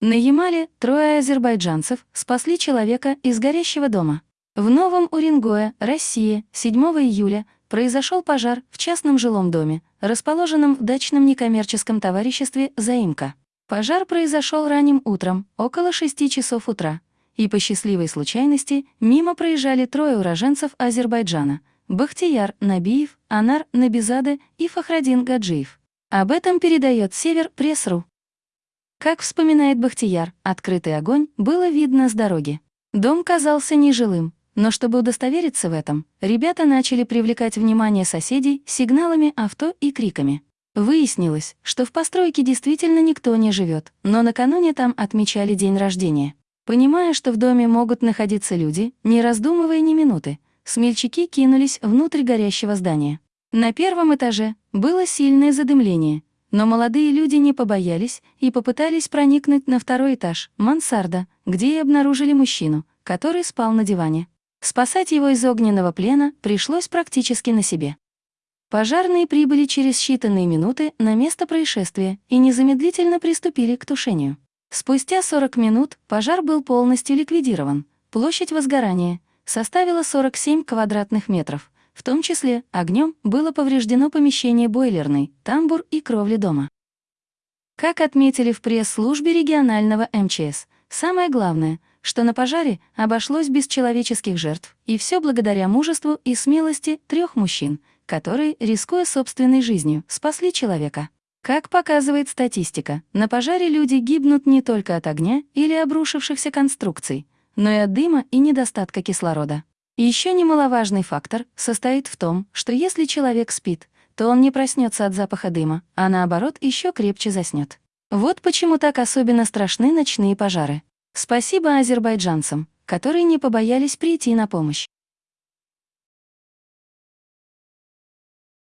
Ямале трое азербайджанцев спасли человека из горящего дома. В Новом Уренгое, Россия, 7 июля произошел пожар в частном жилом доме, расположенном в дачном некоммерческом товариществе «Заимка». Пожар произошел ранним утром, около 6 часов утра, и по счастливой случайности мимо проезжали трое уроженцев Азербайджана — Бахтияр Набиев, Анар Набизаде и Фахрадин Гаджиев. Об этом передает Север Пресс.ру. Как вспоминает Бахтияр, открытый огонь было видно с дороги. Дом казался нежилым, но чтобы удостовериться в этом, ребята начали привлекать внимание соседей сигналами авто и криками. Выяснилось, что в постройке действительно никто не живет, но накануне там отмечали день рождения. Понимая, что в доме могут находиться люди, не раздумывая ни минуты, смельчаки кинулись внутрь горящего здания. На первом этаже было сильное задымление, но молодые люди не побоялись и попытались проникнуть на второй этаж, мансарда, где и обнаружили мужчину, который спал на диване. Спасать его из огненного плена пришлось практически на себе. Пожарные прибыли через считанные минуты на место происшествия и незамедлительно приступили к тушению. Спустя 40 минут пожар был полностью ликвидирован. Площадь возгорания составила 47 квадратных метров, в том числе огнем было повреждено помещение бойлерной, тамбур и кровли дома. Как отметили в пресс-службе регионального МЧС, самое главное, что на пожаре обошлось без человеческих жертв, и все благодаря мужеству и смелости трех мужчин, которые, рискуя собственной жизнью, спасли человека. Как показывает статистика, на пожаре люди гибнут не только от огня или обрушившихся конструкций, но и от дыма и недостатка кислорода. Еще немаловажный фактор состоит в том, что если человек спит, то он не проснется от запаха дыма, а наоборот еще крепче заснет. Вот почему так особенно страшны ночные пожары. Спасибо азербайджанцам, которые не побоялись прийти на помощь.